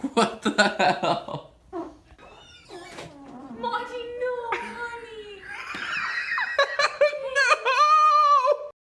What the hell?